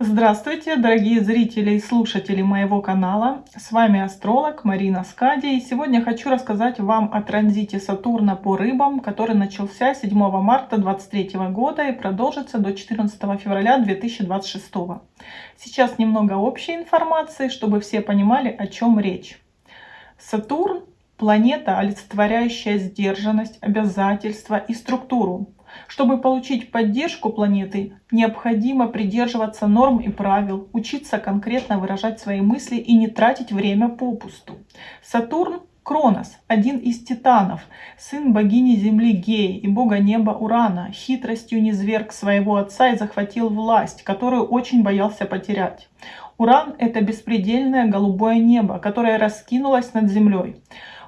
Здравствуйте, дорогие зрители и слушатели моего канала. С вами астролог Марина Скади. И сегодня хочу рассказать вам о транзите Сатурна по рыбам, который начался 7 марта 2023 года и продолжится до 14 февраля 2026. Сейчас немного общей информации, чтобы все понимали, о чем речь. Сатурн – планета, олицетворяющая сдержанность, обязательства и структуру. Чтобы получить поддержку планеты, необходимо придерживаться норм и правил, учиться конкретно выражать свои мысли и не тратить время попусту. Сатурн Кронос, один из титанов, сын богини земли Геи и бога неба Урана, хитростью низверг своего отца и захватил власть, которую очень боялся потерять. Уран — это беспредельное голубое небо, которое раскинулось над землей.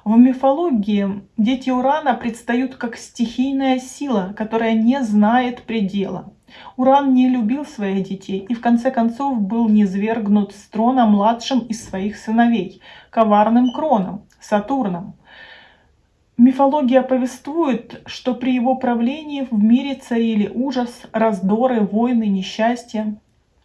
В мифологии дети Урана предстают как стихийная сила, которая не знает предела. Уран не любил своих детей и в конце концов был низвергнут с трона младшим из своих сыновей, коварным Кроном, Сатурном. Мифология повествует, что при его правлении в мире царили ужас, раздоры, войны, несчастье.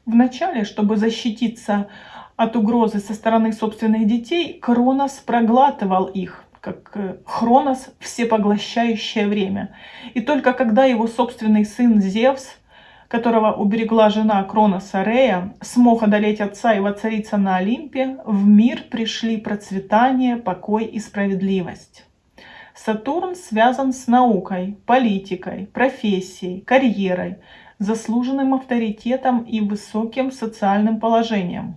Вначале, чтобы защититься от угрозы со стороны собственных детей, Кронос проглатывал их, как э, Хронос – всепоглощающее время. И только когда его собственный сын Зевс, которого уберегла жена Кроноса Рея, смог одолеть отца и воцариться на Олимпе, в мир пришли процветание, покой и справедливость. Сатурн связан с наукой, политикой, профессией, карьерой, заслуженным авторитетом и высоким социальным положением.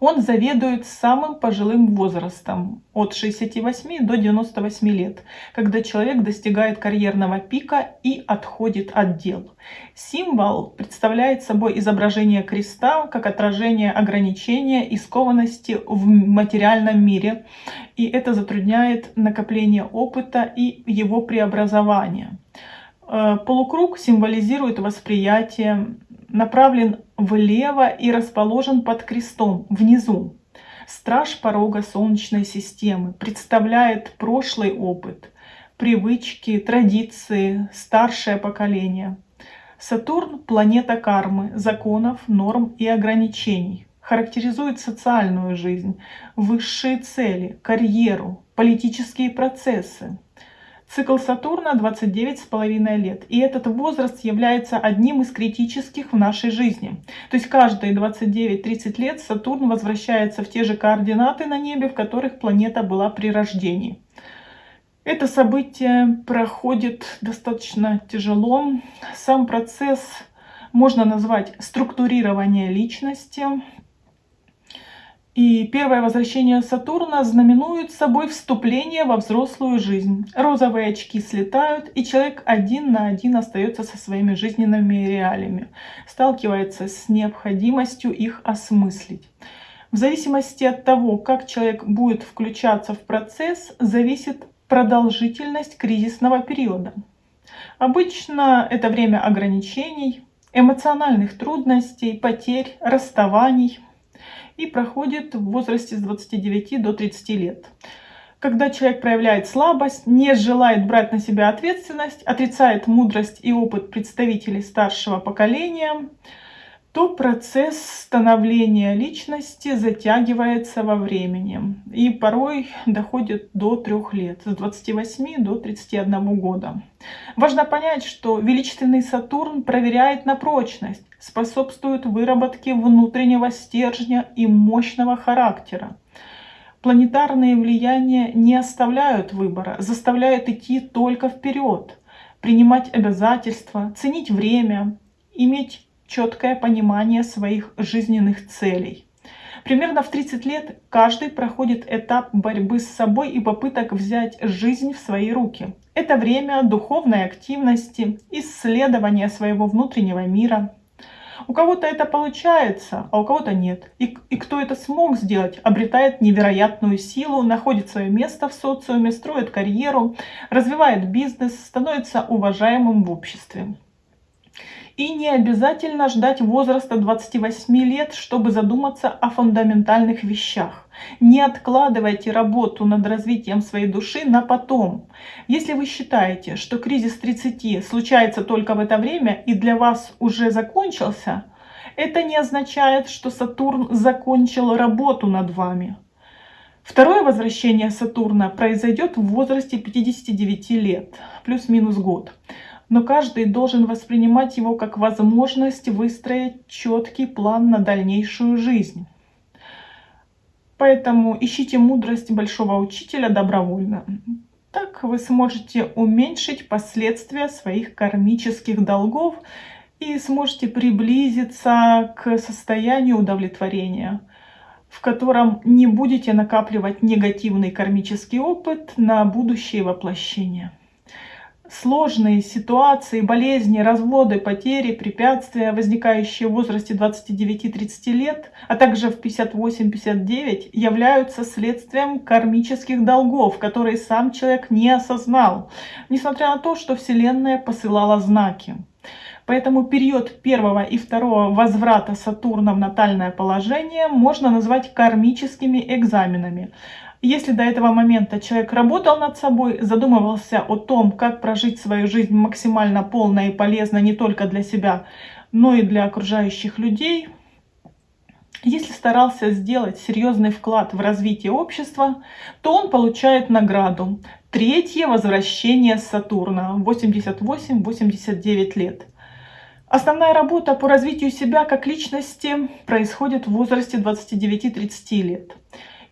Он заведует самым пожилым возрастом от 68 до 98 лет, когда человек достигает карьерного пика и отходит от дел. Символ представляет собой изображение креста как отражение ограничения и скованности в материальном мире, и это затрудняет накопление опыта и его преобразование. Э, полукруг символизирует восприятие, направлен влево и расположен под крестом внизу. Страж порога Солнечной системы представляет прошлый опыт, привычки, традиции, старшее поколение. Сатурн – планета кармы, законов, норм и ограничений. Характеризует социальную жизнь, высшие цели, карьеру, политические процессы. Цикл Сатурна 29,5 лет. И этот возраст является одним из критических в нашей жизни. То есть каждые 29-30 лет Сатурн возвращается в те же координаты на небе, в которых планета была при рождении. Это событие проходит достаточно тяжело. Сам процесс можно назвать структурирование личности, и первое возвращение Сатурна знаменует собой вступление во взрослую жизнь. Розовые очки слетают, и человек один на один остается со своими жизненными реалиями, сталкивается с необходимостью их осмыслить. В зависимости от того, как человек будет включаться в процесс, зависит продолжительность кризисного периода. Обычно это время ограничений, эмоциональных трудностей, потерь, расставаний – и проходит в возрасте с 29 до 30 лет. Когда человек проявляет слабость, не желает брать на себя ответственность, отрицает мудрость и опыт представителей старшего поколения, то процесс становления личности затягивается во времени и порой доходит до трех лет, с 28 до 31 года. Важно понять, что величественный Сатурн проверяет на прочность, способствует выработке внутреннего стержня и мощного характера. Планетарные влияния не оставляют выбора, заставляют идти только вперед, принимать обязательства, ценить время, иметь четкое понимание своих жизненных целей. Примерно в 30 лет каждый проходит этап борьбы с собой и попыток взять жизнь в свои руки. Это время духовной активности, исследования своего внутреннего мира. У кого-то это получается, а у кого-то нет. И, и кто это смог сделать, обретает невероятную силу, находит свое место в социуме, строит карьеру, развивает бизнес, становится уважаемым в обществе. И не обязательно ждать возраста 28 лет, чтобы задуматься о фундаментальных вещах. Не откладывайте работу над развитием своей души на потом. Если вы считаете, что кризис 30 случается только в это время и для вас уже закончился, это не означает, что Сатурн закончил работу над вами. Второе возвращение Сатурна произойдет в возрасте 59 лет, плюс-минус год. Но каждый должен воспринимать его как возможность выстроить четкий план на дальнейшую жизнь. Поэтому ищите мудрость большого учителя добровольно. Так вы сможете уменьшить последствия своих кармических долгов и сможете приблизиться к состоянию удовлетворения, в котором не будете накапливать негативный кармический опыт на будущее воплощение сложные ситуации, болезни, разводы, потери, препятствия, возникающие в возрасте 29-30 лет, а также в 58-59, являются следствием кармических долгов, которые сам человек не осознал, несмотря на то, что Вселенная посылала знаки. Поэтому период первого и второго возврата Сатурна в натальное положение можно назвать кармическими экзаменами. Если до этого момента человек работал над собой, задумывался о том, как прожить свою жизнь максимально полно и полезно не только для себя, но и для окружающих людей, если старался сделать серьезный вклад в развитие общества, то он получает награду. Третье возвращение Сатурна, 88-89 лет. Основная работа по развитию себя как личности происходит в возрасте 29-30 лет.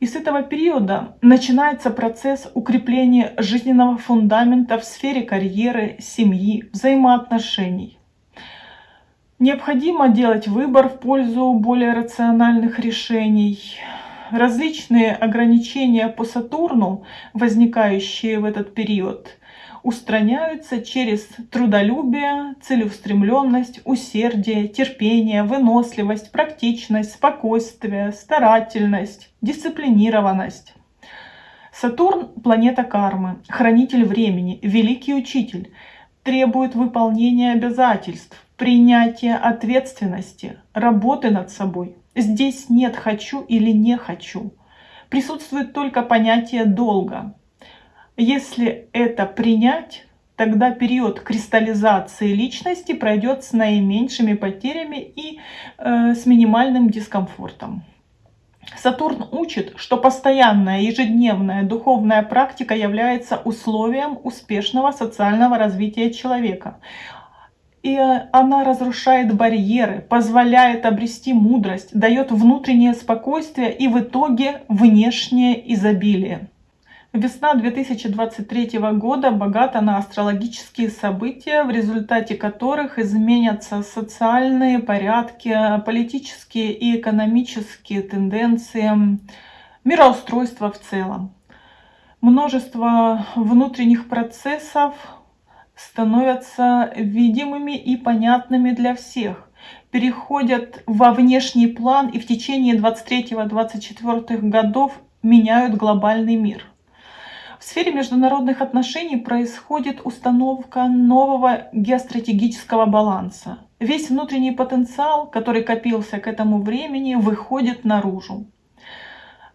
И с этого периода начинается процесс укрепления жизненного фундамента в сфере карьеры, семьи, взаимоотношений. Необходимо делать выбор в пользу более рациональных решений. Различные ограничения по Сатурну, возникающие в этот период, устраняются через трудолюбие, целеустремленность, усердие, терпение, выносливость, практичность, спокойствие, старательность, дисциплинированность. Сатурн – планета кармы, хранитель времени, великий учитель, требует выполнения обязательств, принятия ответственности, работы над собой. Здесь нет «хочу» или «не хочу». Присутствует только понятие «долга». Если это принять, тогда период кристаллизации личности пройдет с наименьшими потерями и э, с минимальным дискомфортом. Сатурн учит, что постоянная ежедневная духовная практика является условием успешного социального развития человека. И э, она разрушает барьеры, позволяет обрести мудрость, дает внутреннее спокойствие и в итоге внешнее изобилие. Весна 2023 года богата на астрологические события, в результате которых изменятся социальные порядки, политические и экономические тенденции, мироустройство в целом. Множество внутренних процессов становятся видимыми и понятными для всех, переходят во внешний план и в течение 23-24 годов меняют глобальный мир. В сфере международных отношений происходит установка нового геостратегического баланса. Весь внутренний потенциал, который копился к этому времени, выходит наружу.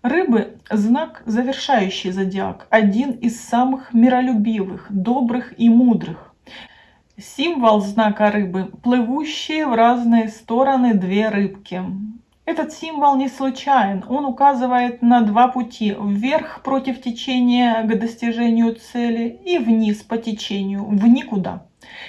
Рыбы – знак, завершающий зодиак, один из самых миролюбивых, добрых и мудрых. Символ знака рыбы – плывущие в разные стороны две рыбки. Этот символ не случайен, он указывает на два пути, вверх против течения к достижению цели и вниз по течению, в никуда.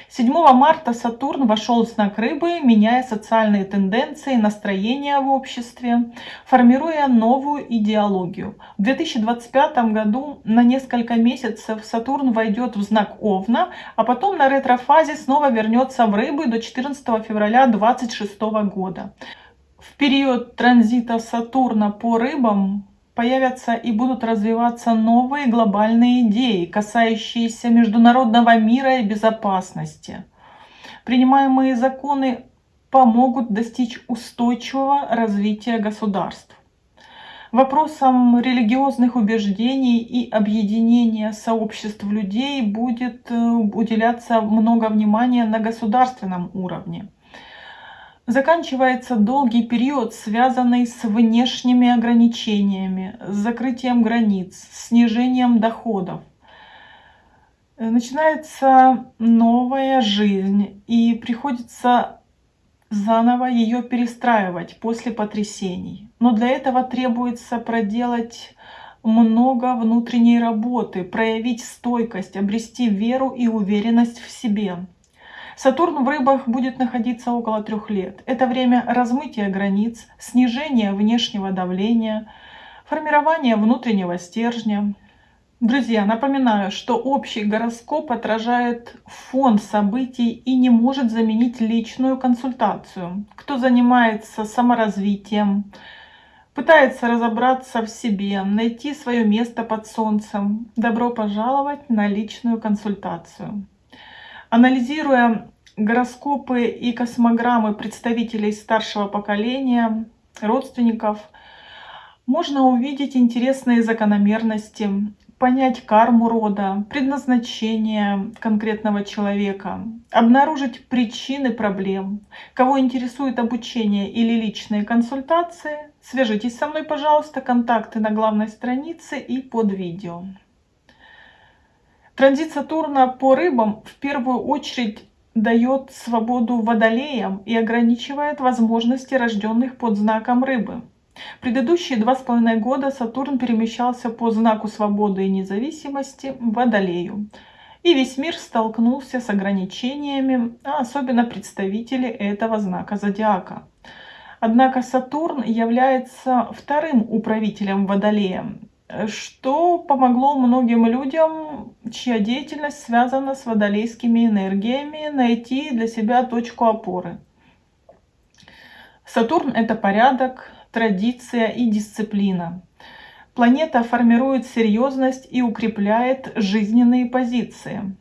7 марта Сатурн вошел в знак Рыбы, меняя социальные тенденции, настроения в обществе, формируя новую идеологию. В 2025 году на несколько месяцев Сатурн войдет в знак Овна, а потом на ретрофазе снова вернется в Рыбы до 14 февраля 2026 года в период транзита Сатурна по рыбам появятся и будут развиваться новые глобальные идеи, касающиеся международного мира и безопасности. Принимаемые законы помогут достичь устойчивого развития государств. Вопросам религиозных убеждений и объединения сообществ людей будет э, уделяться много внимания на государственном уровне. Заканчивается долгий период, связанный с внешними ограничениями, с закрытием границ, снижением доходов. Начинается новая жизнь и приходится заново ее перестраивать после потрясений. Но для этого требуется проделать много внутренней работы, проявить стойкость, обрести веру и уверенность в себе. Сатурн в рыбах будет находиться около трех лет. Это время размытия границ, снижения внешнего давления, формирования внутреннего стержня. Друзья, напоминаю, что общий гороскоп отражает фон событий и не может заменить личную консультацию. Кто занимается саморазвитием, пытается разобраться в себе, найти свое место под солнцем, добро пожаловать на личную консультацию. Анализируя гороскопы и космограммы представителей старшего поколения, родственников, можно увидеть интересные закономерности, понять карму рода, предназначение конкретного человека, обнаружить причины проблем. Кого интересует обучение или личные консультации, свяжитесь со мной, пожалуйста, контакты на главной странице и под видео. Транзит Сатурна по рыбам в первую очередь дает свободу водолеям и ограничивает возможности рожденных под знаком рыбы. Предыдущие два с половиной года Сатурн перемещался по знаку свободы и независимости Водолею. И весь мир столкнулся с ограничениями, а особенно представители этого знака зодиака. Однако Сатурн является вторым управителем Водолея, что помогло многим людям, чья деятельность связана с водолейскими энергиями, найти для себя точку опоры. Сатурн — это порядок, традиция и дисциплина. Планета формирует серьезность и укрепляет жизненные позиции.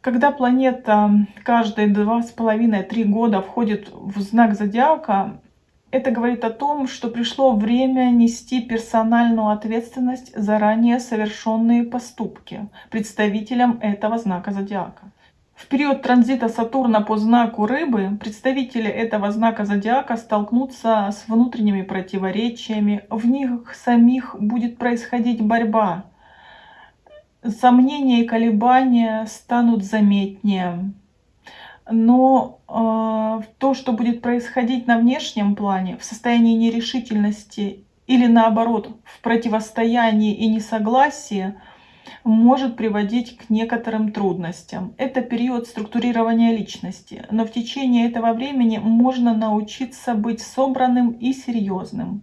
Когда планета каждые два с половиной-три года входит в знак зодиака, это говорит о том, что пришло время нести персональную ответственность за ранее совершенные поступки представителям этого знака зодиака. В период транзита Сатурна по знаку Рыбы представители этого знака зодиака столкнутся с внутренними противоречиями, в них самих будет происходить борьба. Сомнения и колебания станут заметнее. Но э, то, что будет происходить на внешнем плане, в состоянии нерешительности или наоборот в противостоянии и несогласии, может приводить к некоторым трудностям. Это период структурирования личности, но в течение этого времени можно научиться быть собранным и серьезным.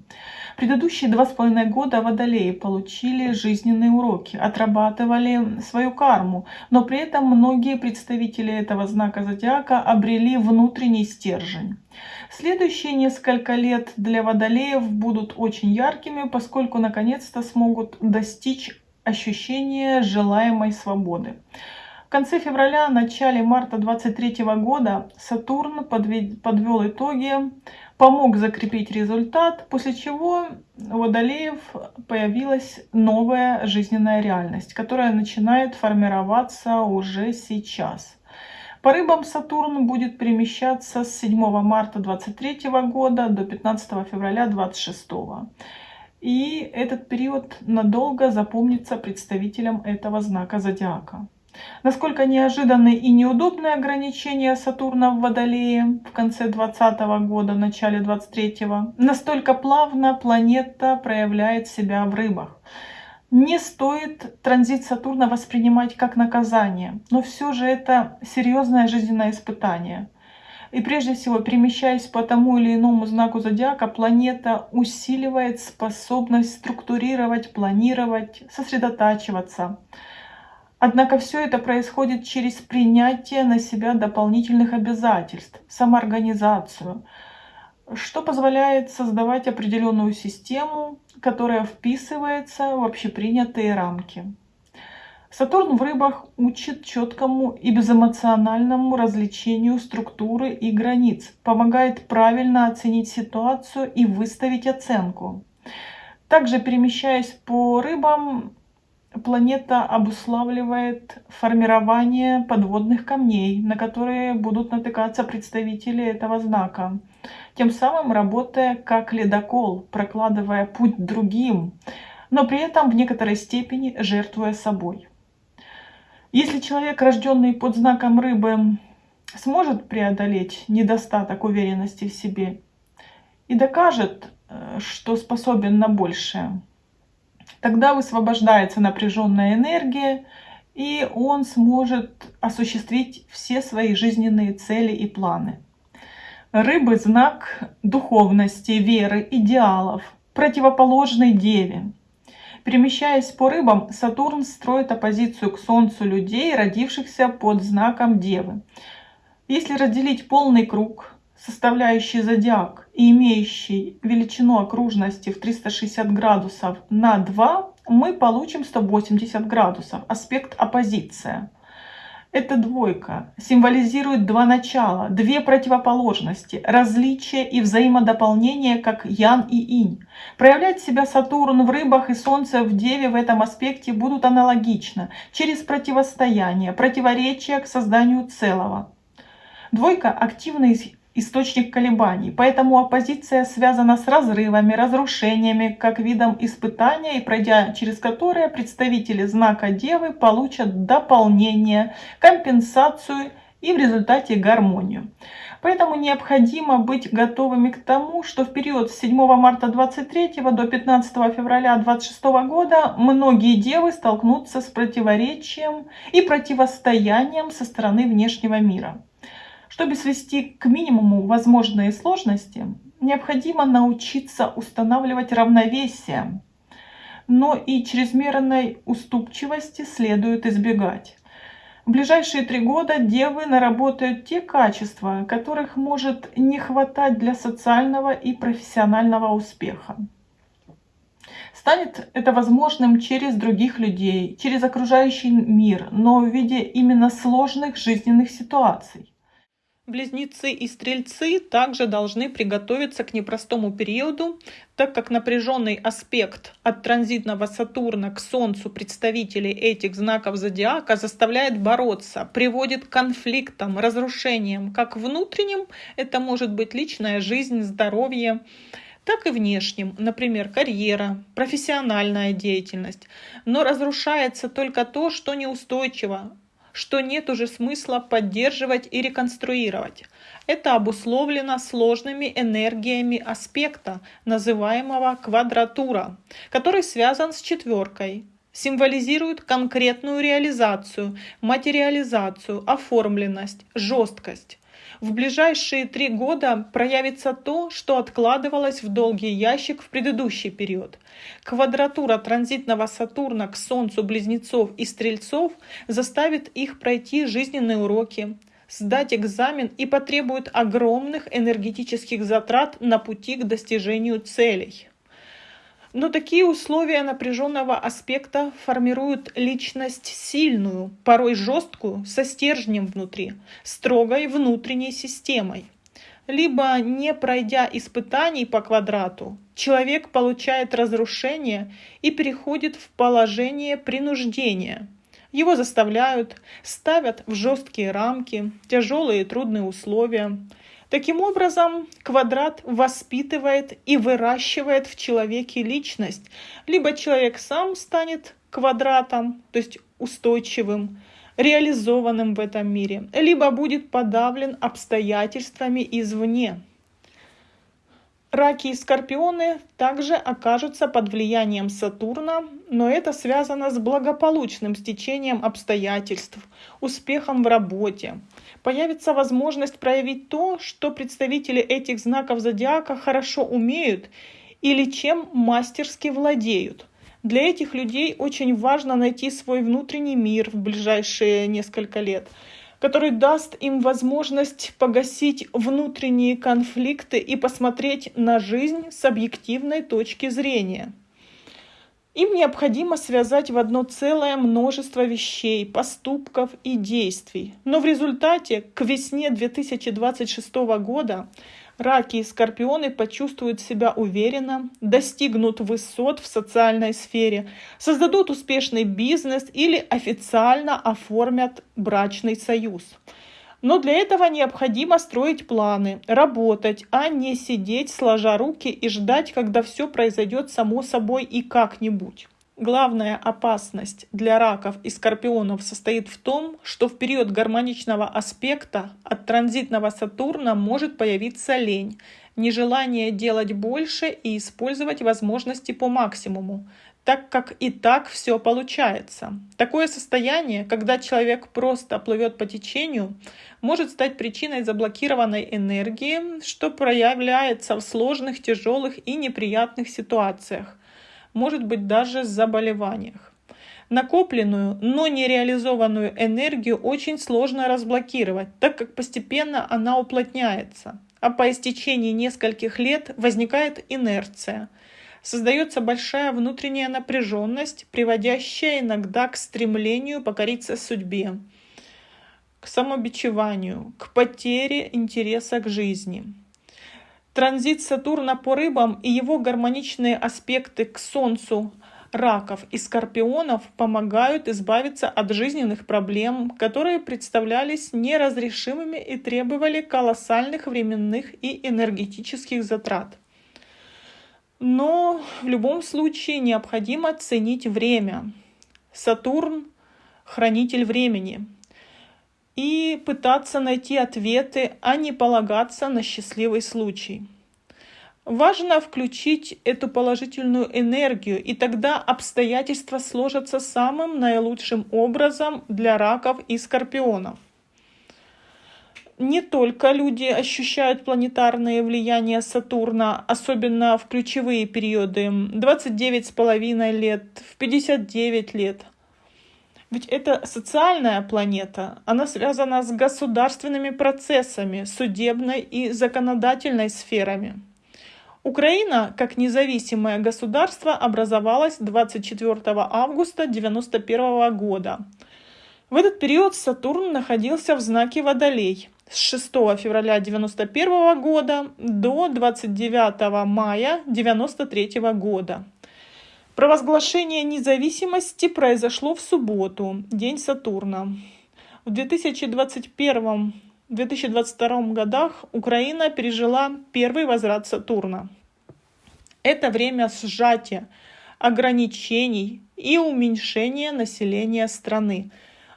Предыдущие два с половиной года водолеи получили жизненные уроки, отрабатывали свою карму, но при этом многие представители этого знака зодиака обрели внутренний стержень. Следующие несколько лет для водолеев будут очень яркими, поскольку наконец-то смогут достичь ощущение желаемой свободы. В конце февраля, начале марта 23 года Сатурн подвел итоги, помог закрепить результат, после чего у Водолеев появилась новая жизненная реальность, которая начинает формироваться уже сейчас. По рыбам Сатурн будет перемещаться с 7 марта 23 года до 15 февраля 26 года. И этот период надолго запомнится представителям этого знака зодиака. Насколько неожиданные и неудобные ограничения Сатурна в Водолее в конце 2020 года, начале 23 настолько плавно планета проявляет себя в рыбах. Не стоит транзит Сатурна воспринимать как наказание, но все же это серьезное жизненное испытание. И прежде всего, перемещаясь по тому или иному знаку зодиака, планета усиливает способность структурировать, планировать, сосредотачиваться. Однако все это происходит через принятие на себя дополнительных обязательств, самоорганизацию, что позволяет создавать определенную систему, которая вписывается в общепринятые рамки. Сатурн в рыбах учит четкому и безэмоциональному развлечению структуры и границ, помогает правильно оценить ситуацию и выставить оценку. Также перемещаясь по рыбам, планета обуславливает формирование подводных камней, на которые будут натыкаться представители этого знака, тем самым работая как ледокол, прокладывая путь другим, но при этом в некоторой степени жертвуя собой. Если человек, рожденный под знаком рыбы, сможет преодолеть недостаток уверенности в себе и докажет, э, что способен на большее. Тогда высвобождается напряженная энергия, и он сможет осуществить все свои жизненные цели и планы. Рыбы – знак духовности, веры, идеалов, противоположной Деве. Перемещаясь по рыбам, Сатурн строит оппозицию к Солнцу людей, родившихся под знаком Девы. Если разделить полный круг, составляющий зодиак и имеющий величину окружности в 360 градусов на 2, мы получим 180 градусов, аспект оппозиция. Эта двойка символизирует два начала, две противоположности, различия и взаимодополнение, как Ян и Инь. Проявлять себя Сатурн в рыбах и Солнце в Деве в этом аспекте будут аналогично, через противостояние, противоречия к созданию целого. Двойка – активный источник колебаний, поэтому оппозиция связана с разрывами, разрушениями, как видом испытания, и пройдя через которое представители знака Девы получат дополнение, компенсацию и в результате гармонию. Поэтому необходимо быть готовыми к тому, что в период с 7 марта 23 до 15 февраля 26 года многие девы столкнутся с противоречием и противостоянием со стороны внешнего мира. Чтобы свести к минимуму возможные сложности, необходимо научиться устанавливать равновесие, но и чрезмерной уступчивости следует избегать. В ближайшие три года девы наработают те качества, которых может не хватать для социального и профессионального успеха. Станет это возможным через других людей, через окружающий мир, но в виде именно сложных жизненных ситуаций. Близнецы и стрельцы также должны приготовиться к непростому периоду, так как напряженный аспект от транзитного Сатурна к Солнцу представителей этих знаков зодиака заставляет бороться, приводит к конфликтам, разрушениям, как внутренним, это может быть личная жизнь, здоровье, так и внешним, например, карьера, профессиональная деятельность. Но разрушается только то, что неустойчиво, что нет уже смысла поддерживать и реконструировать. Это обусловлено сложными энергиями аспекта, называемого квадратура, который связан с четверкой, символизирует конкретную реализацию, материализацию, оформленность, жесткость. В ближайшие три года проявится то, что откладывалось в долгий ящик в предыдущий период. Квадратура транзитного Сатурна к Солнцу Близнецов и Стрельцов заставит их пройти жизненные уроки, сдать экзамен и потребует огромных энергетических затрат на пути к достижению целей. Но такие условия напряженного аспекта формируют личность сильную, порой жесткую, со стержнем внутри, строгой внутренней системой. Либо, не пройдя испытаний по квадрату, человек получает разрушение и переходит в положение принуждения. Его заставляют, ставят в жесткие рамки, тяжелые и трудные условия – Таким образом, квадрат воспитывает и выращивает в человеке личность. Либо человек сам станет квадратом, то есть устойчивым, реализованным в этом мире, либо будет подавлен обстоятельствами извне. Раки и скорпионы также окажутся под влиянием Сатурна, но это связано с благополучным стечением обстоятельств, успехом в работе. Появится возможность проявить то, что представители этих знаков зодиака хорошо умеют или чем мастерски владеют. Для этих людей очень важно найти свой внутренний мир в ближайшие несколько лет – который даст им возможность погасить внутренние конфликты и посмотреть на жизнь с объективной точки зрения. Им необходимо связать в одно целое множество вещей, поступков и действий. Но в результате к весне 2026 года раки и скорпионы почувствуют себя уверенно, достигнут высот в социальной сфере, создадут успешный бизнес или официально оформят брачный союз. Но для этого необходимо строить планы, работать, а не сидеть сложа руки и ждать, когда все произойдет само собой и как-нибудь. Главная опасность для раков и скорпионов состоит в том, что в период гармоничного аспекта от транзитного Сатурна может появиться лень, нежелание делать больше и использовать возможности по максимуму, так как и так все получается. Такое состояние, когда человек просто плывет по течению, может стать причиной заблокированной энергии, что проявляется в сложных, тяжелых и неприятных ситуациях – может быть даже заболеваниях. Накопленную, но не реализованную энергию очень сложно разблокировать, так как постепенно она уплотняется, а по истечении нескольких лет возникает инерция. Создается большая внутренняя напряженность, приводящая иногда к стремлению покориться судьбе, к самобичеванию, к потере интереса к жизни. Транзит Сатурна по рыбам и его гармоничные аспекты к Солнцу раков и скорпионов помогают избавиться от жизненных проблем, которые представлялись неразрешимыми и требовали колоссальных временных и энергетических затрат. Но в любом случае необходимо ценить время. Сатурн — хранитель времени. И пытаться найти ответы, а не полагаться на счастливый случай. Важно включить эту положительную энергию, и тогда обстоятельства сложатся самым наилучшим образом для раков и скорпионов. Не только люди ощущают планетарное влияние Сатурна, особенно в ключевые периоды 29,5 лет, в 59 лет. Ведь это социальная планета, она связана с государственными процессами, судебной и законодательной сферами. Украина, как независимое государство, образовалась 24 августа 1991 года. В этот период Сатурн находился в знаке Водолей с 6 февраля 1991 года до 29 мая 1993 года. Провозглашение независимости произошло в субботу, день Сатурна. В 2021 в 2022 годах Украина пережила первый возврат Сатурна. Это время сжатия, ограничений и уменьшения населения страны.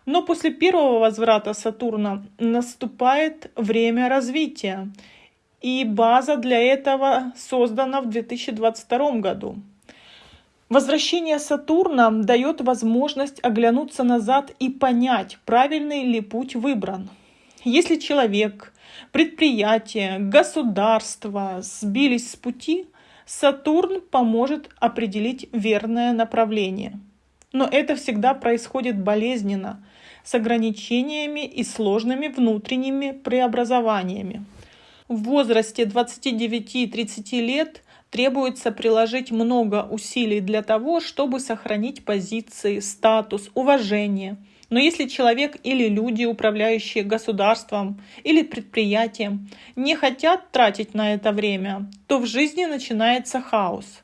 Но после первого возврата Сатурна наступает время развития, и база для этого создана в 2022 году. Возвращение Сатурна дает возможность оглянуться назад и понять, правильный ли путь выбран. Если человек, предприятие, государство сбились с пути, Сатурн поможет определить верное направление. Но это всегда происходит болезненно, с ограничениями и сложными внутренними преобразованиями. В возрасте 29-30 лет требуется приложить много усилий для того, чтобы сохранить позиции, статус, уважение – но если человек или люди, управляющие государством или предприятием, не хотят тратить на это время, то в жизни начинается хаос.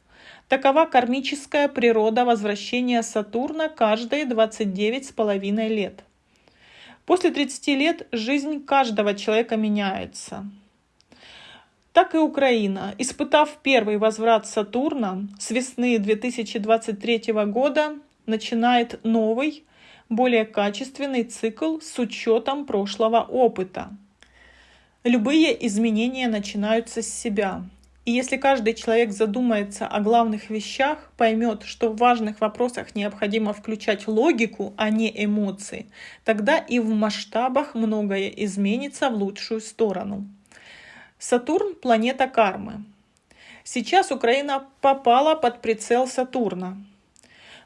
Такова кармическая природа возвращения Сатурна каждые 29,5 лет. После 30 лет жизнь каждого человека меняется. Так и Украина, испытав первый возврат Сатурна с весны 2023 года, начинает новый, более качественный цикл с учетом прошлого опыта. Любые изменения начинаются с себя. И если каждый человек задумается о главных вещах, поймет, что в важных вопросах необходимо включать логику, а не эмоции, тогда и в масштабах многое изменится в лучшую сторону. Сатурн – планета кармы. Сейчас Украина попала под прицел Сатурна.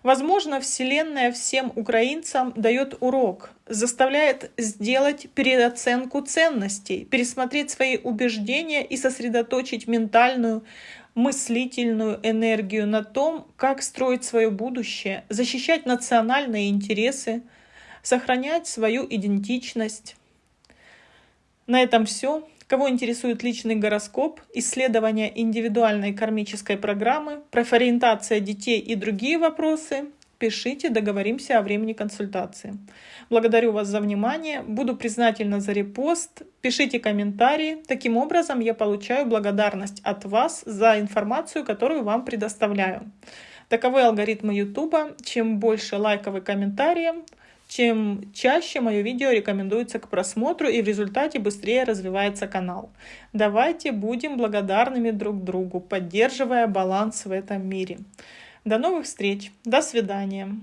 Возможно, Вселенная всем украинцам дает урок, заставляет сделать переоценку ценностей, пересмотреть свои убеждения и сосредоточить ментальную, мыслительную энергию на том, как строить свое будущее, защищать национальные интересы, сохранять свою идентичность. На этом все. Кого интересует личный гороскоп, исследование индивидуальной кармической программы, профориентация детей и другие вопросы, пишите, договоримся о времени консультации. Благодарю вас за внимание, буду признательна за репост, пишите комментарии. Таким образом я получаю благодарность от вас за информацию, которую вам предоставляю. Таковы алгоритмы YouTube. Чем больше лайков и комментариев, чем чаще мое видео рекомендуется к просмотру и в результате быстрее развивается канал. Давайте будем благодарными друг другу, поддерживая баланс в этом мире. До новых встреч. До свидания.